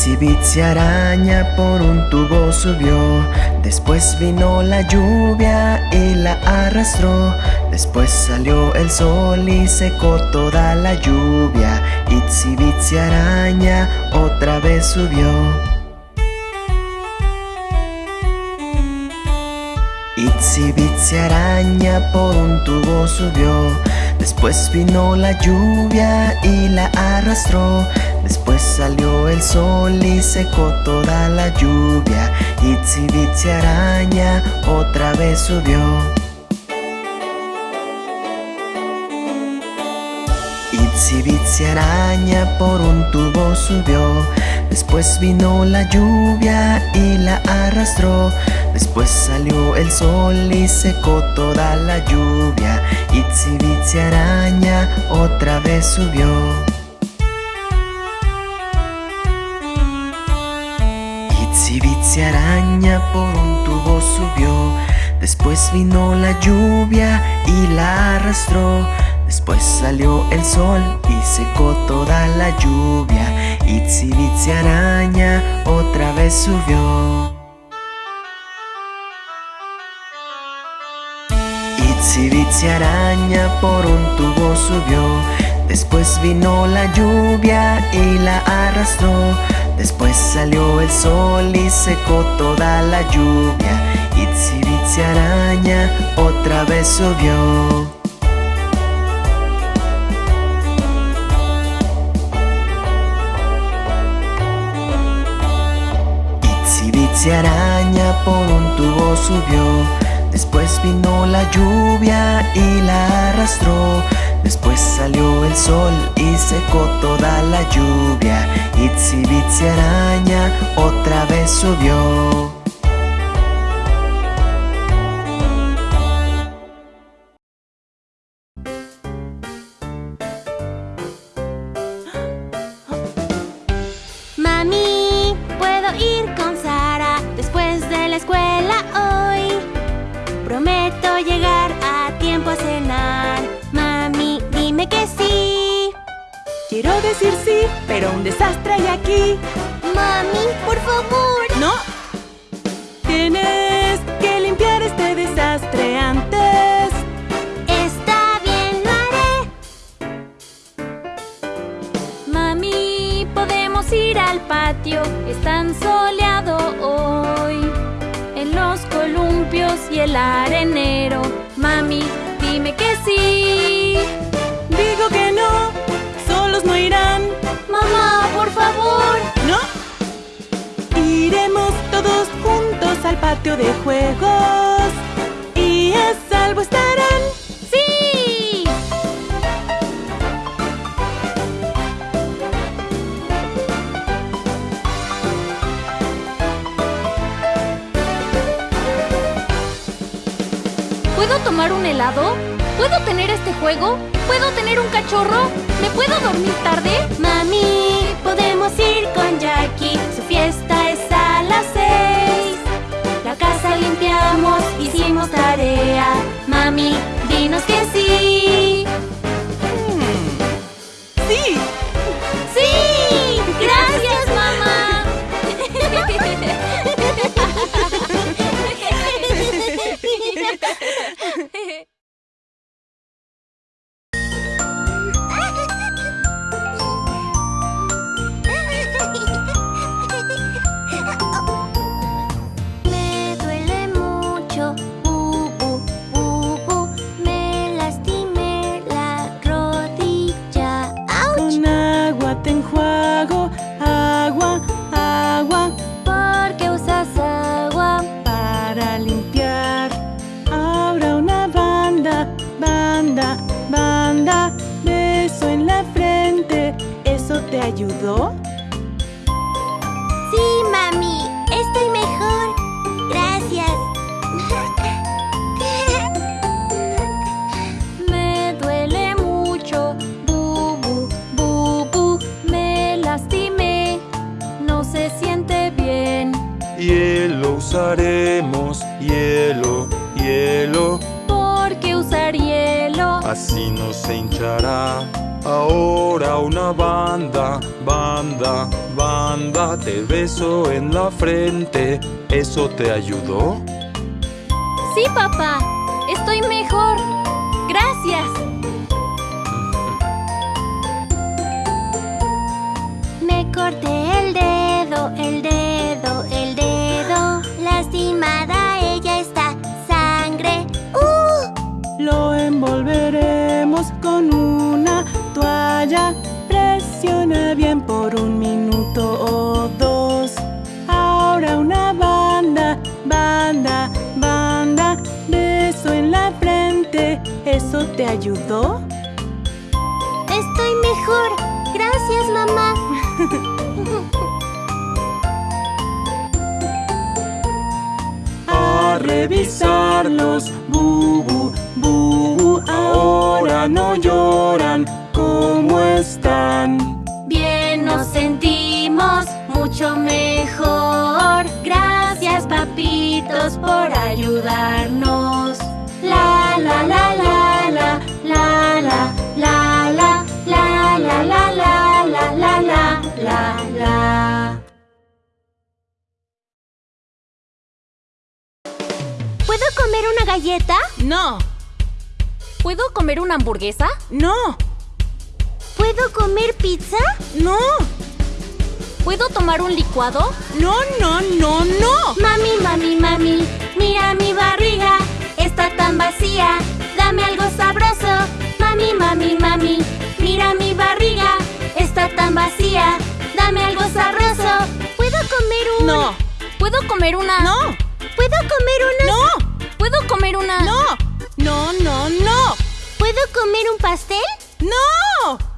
Itsy Bitsy araña por un tubo subió. Después vino la lluvia y la arrastró. Después salió el sol y secó toda la lluvia. Itsy araña otra vez subió. Itsy araña por un tubo subió. Después vino la lluvia y la arrastró Después salió el sol y secó toda la lluvia. Bitsy araña otra vez subió. Bitsy araña por un tubo subió. Después vino la lluvia y la arrastró. Después salió el sol y secó toda la lluvia. Bitsy araña otra vez subió Araña por un tubo subió. Después vino la lluvia y la arrastró. Después salió el sol y secó toda la lluvia. Bitsy araña otra vez subió. Itsy Bitsy araña por un tubo subió. Después vino la lluvia y la arrastró Después salió el sol y secó toda la lluvia. Bitsy araña otra vez subió Bitsy araña por un tubo subió. Después vino la lluvia y la arrastró Después salió el sol y secó toda la lluvia. Itsy Bitsy araña otra vez subió que sí. Quiero decir sí, pero un desastre hay aquí. Mami, por favor. ¡No! Tienes que limpiar este desastre antes. Está bien, lo haré. Mami, podemos ir al patio. Es tan soleado hoy. En los columpios y el arenero. Mami, dime que sí. No irán. Mamá, por favor. ¿No? Iremos todos juntos al patio de juegos. Y a salvo estarán. Tomar un helado? ¿Puedo tener este juego? ¿Puedo tener un cachorro? ¿Me puedo dormir tarde? Mami, podemos ir con Jackie. Su fiesta es a las seis. La casa limpiamos, hicimos tarea. Mami, dinos que. ¡Sí! Te ayudó? Sí, mami, estoy mejor. Gracias. Me duele mucho, bu, bu, bu, bu. Me lastimé, no se siente bien. Hielo usaremos, hielo, hielo, ¿Por qué usar hielo? así no se hinchará. Ahora una banda, banda, banda, te beso en la frente. ¿Eso te ayudó? Sí, papá. Estoy mejor. Gracias. Me corté Presiona bien por un minuto o dos. Ahora una banda, banda, banda. Beso en la frente. ¿Eso te ayudó? Estoy mejor. Gracias, mamá. A revisarlos, bubu, bubu. Ahora no lloran. ¿Cómo están? Mucho mejor. Gracias, papitos, por ayudarnos. La la la la la la la la la la la la la la la la la la. ¿Puedo comer una galleta? No, ¿Puedo comer una hamburguesa? no, ¿Puedo comer pizza? no, ¿Puedo tomar un licuado? no, no, no, no. Mami, mami, mami, mira mi barriga, está tan vacía, dame algo sabroso. Mami, mami, mami, mira mi barriga, está tan vacía, dame algo sabroso. ¿Puedo comer un...? No, ¿Puedo comer una? no, ¿Puedo comer una...? no, ¿Puedo comer una? no, no, no, no, ¿Puedo comer un pastel? no.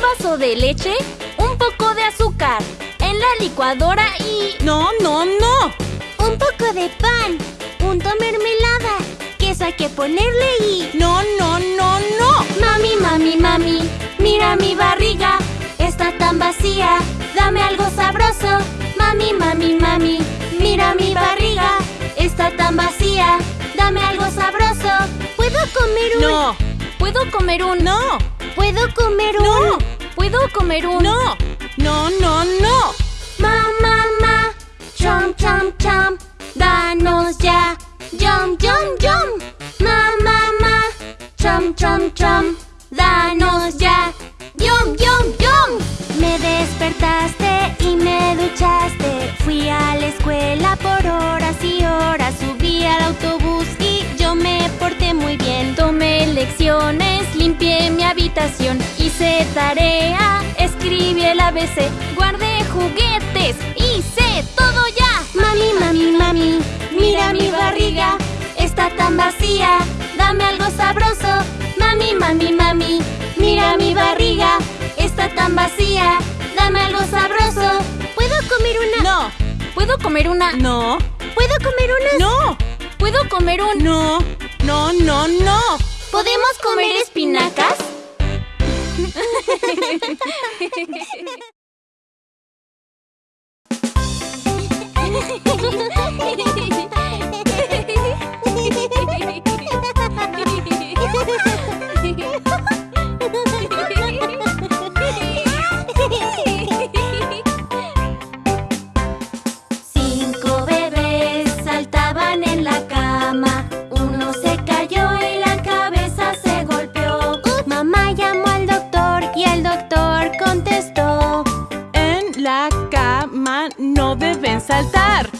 Un vaso de leche, un poco de azúcar, en la licuadora y... No, no, no. Un poco de pan, punto mermelada, queso hay que ponerle y... No, no, no, no. Mami, mami, mami, mira mi barriga, está tan vacía, dame algo sabroso. Mami, mami, mami, mira mi barriga, está tan vacía, dame algo sabroso. ¿Puedo comer un...? No, ¿Puedo comer un... no, ¿Puedo comer un...? no, ¿Puedo comer un... no, no, no, no. Ma, ma, ma, chom, chom, chom, danos ya, yum, yum, yum. Ma, ma, ma, chom, chom, chom, danos ya, yum, yum, yum. Me despertaste y me duchaste. Fui a la escuela por horas. Habitación, hice tarea, escribí el ABC, guardé juguetes, hice todo ya. Mami, mami, mami, Mira mi barriga, está tan vacía, dame algo sabroso. Mami, mami, mami, mira mi barriga, está tan vacía, dame algo sabroso. ¿Puedo comer una...? No, ¿Puedo comer una? no, ¿Puedo comer una...? no, ¿Puedo comer un... no, no, no, no. ¿Podemos comer espinacas? Ha ha ha! Saltar.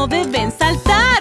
no deben saltar.